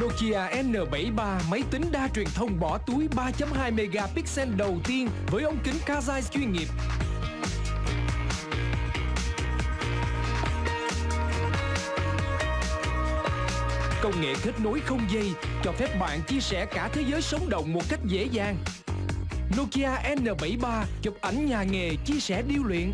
Nokia N73 máy tính đa truyền thông bỏ túi 3.2 megapixel đầu tiên với ống kính Kazai chuyên nghiệp. Công nghệ kết nối không dây, cho phép bạn chia sẻ cả thế giới sống động một cách dễ dàng. Nokia N73 chụp ảnh nhà nghề, chia sẻ điêu luyện